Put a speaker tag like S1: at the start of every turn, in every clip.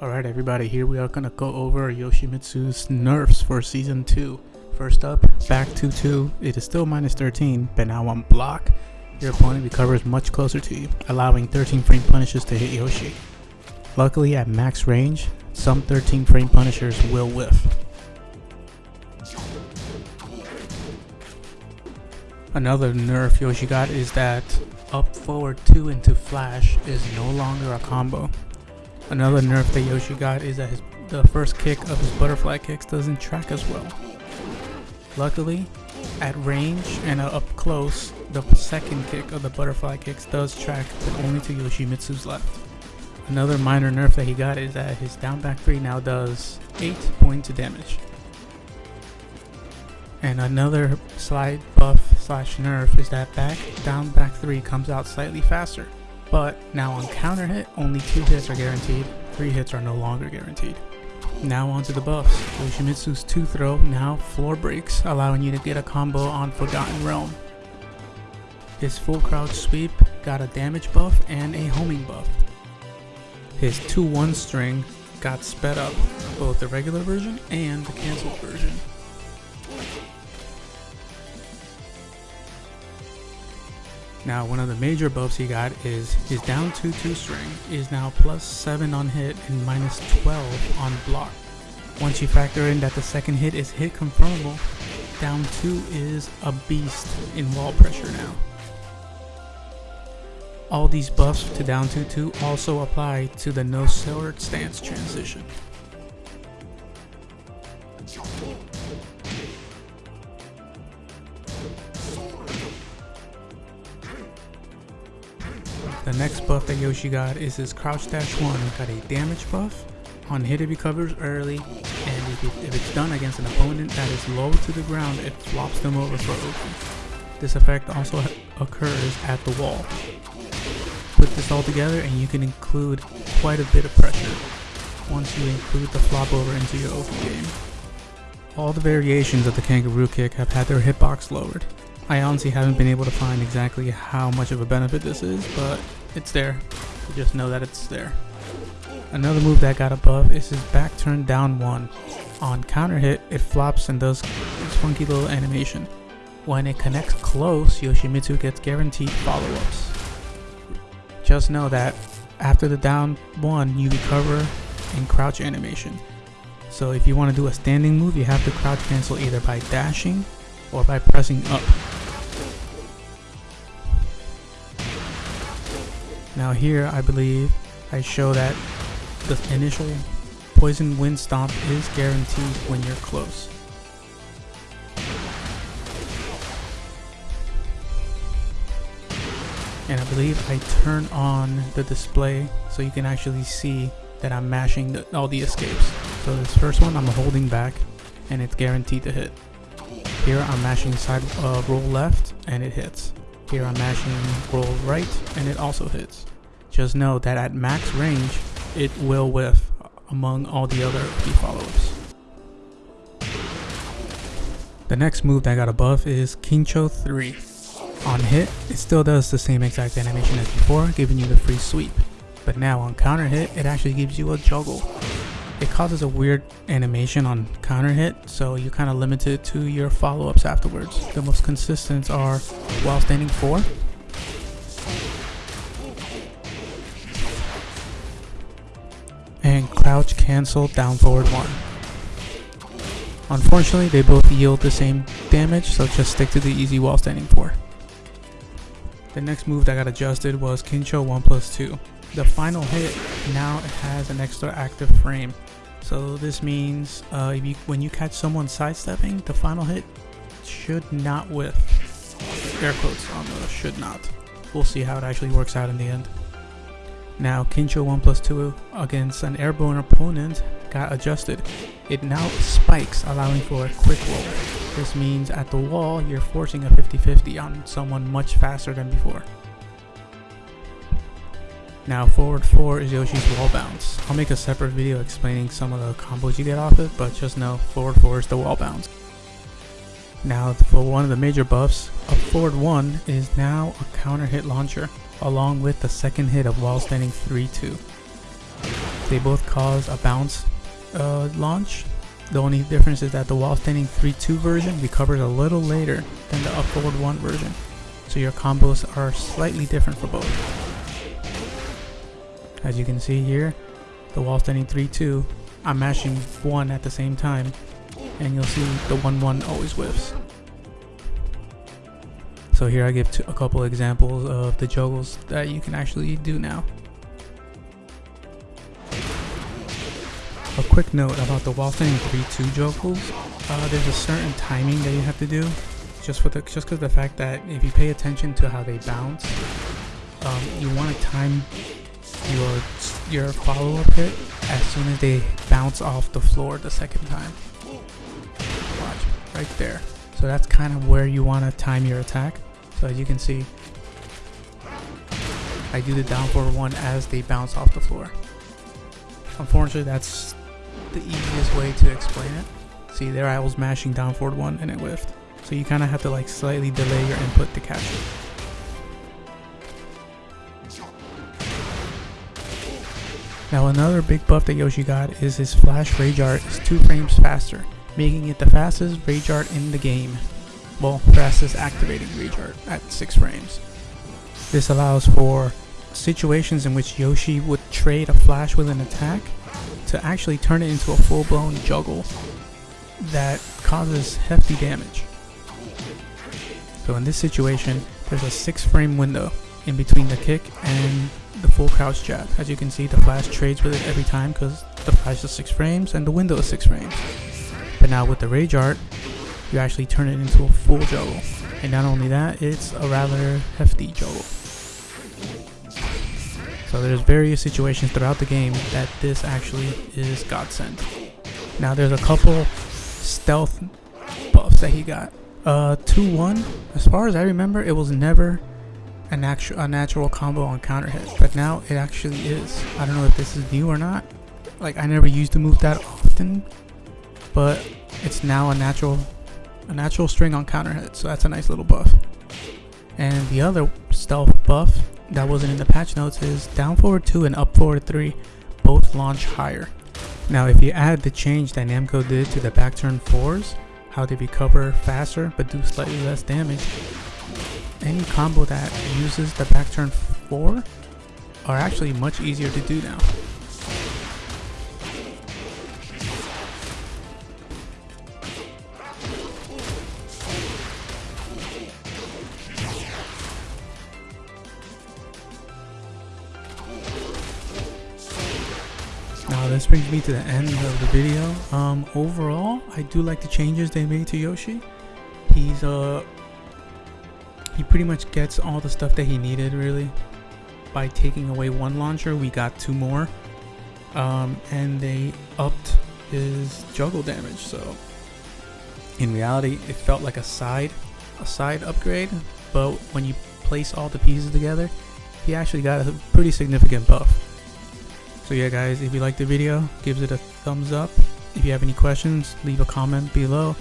S1: Alright everybody, here we are gonna go over Yoshimitsu's nerfs for season 2. First up, back 2-2, it is still minus 13, but now on block, your opponent recovers much closer to you, allowing 13 frame punishes to hit Yoshi. Luckily at max range, some 13 frame punishers will whiff. Another nerf Yoshi got is that up forward 2 into flash is no longer a combo. Another nerf that Yoshi got is that his, the first kick of his butterfly kicks doesn't track as well. Luckily, at range and up close, the second kick of the butterfly kicks does track, but only to Yoshimitsu's left. Another minor nerf that he got is that his down back 3 now does 8 points of damage. And another slight buff slash nerf is that back down back 3 comes out slightly faster. But now on counter hit, only 2 hits are guaranteed, 3 hits are no longer guaranteed. Now onto the buffs. Yoshimitsu's 2 throw now floor breaks, allowing you to get a combo on Forgotten Realm. His full crouch sweep got a damage buff and a homing buff. His 2-1 string got sped up, both the regular version and the cancelled version. Now one of the major buffs he got is his down 2-2 string is now plus 7 on hit and minus 12 on block. Once you factor in that the second hit is hit confirmable, down 2 is a beast in wall pressure now. All these buffs to down 2-2 also apply to the no sword stance transition. The next buff that Yoshi got is his Crouch Dash 1. Got a damage buff. On hit it recovers early, and if, it, if it's done against an opponent that is low to the ground, it flops them over for open. This effect also occurs at the wall. Put this all together and you can include quite a bit of pressure once you include the flop over into your open game. All the variations of the kangaroo kick have had their hitbox lowered. I honestly haven't been able to find exactly how much of a benefit this is, but it's there. You just know that it's there. Another move that got a buff is his back turn down one. On counter hit, it flops and does this funky little animation. When it connects close, Yoshimitsu gets guaranteed follow-ups. Just know that after the down one, you recover in crouch animation. So if you want to do a standing move, you have to crouch cancel either by dashing or by pressing up. Now here, I believe, I show that the initial Poison Wind Stomp is guaranteed when you're close. And I believe I turn on the display so you can actually see that I'm mashing the, all the escapes. So this first one I'm holding back and it's guaranteed to hit. Here I'm mashing side uh, roll left and it hits. Here I'm mashing roll right and it also hits. Just know that at max range, it will whiff among all the other key follow-ups. The next move that got a buff is Kincho 3. On hit, it still does the same exact animation as before, giving you the free sweep. But now on counter hit, it actually gives you a juggle. It causes a weird animation on counter hit, so you're kind of limited to your follow-ups afterwards. The most consistent are while standing 4, and crouch cancel down forward 1. Unfortunately, they both yield the same damage, so just stick to the easy while standing 4. The next move that got adjusted was Kincho 1 plus 2. The final hit now has an extra active frame, so this means uh, if you, when you catch someone sidestepping, the final hit should not whiff. Air quotes on the should not. We'll see how it actually works out in the end. Now Kincho 1 plus 2 against an airborne opponent got adjusted. It now spikes allowing for a quick roll. This means at the wall you're forcing a 50-50 on someone much faster than before. Now forward 4 is Yoshi's wall bounce. I'll make a separate video explaining some of the combos you get off it, but just know forward 4 is the wall bounce. Now for one of the major buffs, a forward 1 is now a counter hit launcher, along with the second hit of wall standing 3-2. They both cause a bounce uh, launch. The only difference is that the wall standing 3-2 version recovers a little later than the up forward 1 version. So your combos are slightly different for both. As you can see here, the wall standing 3-2, I'm mashing 1 at the same time and you'll see the 1-1 always whiffs. So here I give a couple examples of the juggles that you can actually do now. A quick note about the wall standing 3-2 juggles, uh, there's a certain timing that you have to do, just for the just because the fact that if you pay attention to how they bounce, um, you want to time your your follow-up hit as soon as they bounce off the floor the second time. Watch, right there. So that's kind of where you want to time your attack. So as you can see, I do the down forward one as they bounce off the floor. Unfortunately, that's the easiest way to explain it. See, there I was mashing down forward one and it whiffed. So you kind of have to like slightly delay your input to catch it. Now another big buff that Yoshi got is his flash rage art is 2 frames faster, making it the fastest rage art in the game. Well, fastest activating rage art at 6 frames. This allows for situations in which Yoshi would trade a flash with an attack to actually turn it into a full-blown juggle that causes hefty damage. So in this situation, there's a 6 frame window in between the kick and the full crouch jab. As you can see, the flash trades with it every time because the flash is 6 frames and the window is 6 frames. But now with the Rage Art, you actually turn it into a full juggle. And not only that, it's a rather hefty juggle. So there's various situations throughout the game that this actually is godsend. Now there's a couple stealth buffs that he got. Uh, 2-1, as far as I remember, it was never a, natu a natural combo on counter hit, but now it actually is. I don't know if this is new or not. Like, I never used the move that often, but it's now a natural a natural string on counter hit, so that's a nice little buff. And the other stealth buff that wasn't in the patch notes is down forward 2 and up forward 3 both launch higher. Now if you add the change that Namco did to the back turn 4s, how they recover faster but do slightly less damage, any combo that uses the back turn 4 are actually much easier to do now. Now this brings me to the end of the video. Um, overall, I do like the changes they made to Yoshi. He's uh, he pretty much gets all the stuff that he needed really. By taking away one launcher, we got two more, um, and they upped his juggle damage. So in reality, it felt like a side, a side upgrade. But when you place all the pieces together, he actually got a pretty significant buff. So yeah guys, if you liked the video, give it a thumbs up. If you have any questions, leave a comment below.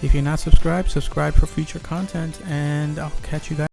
S1: If you're not subscribed, subscribe for future content and I'll catch you guys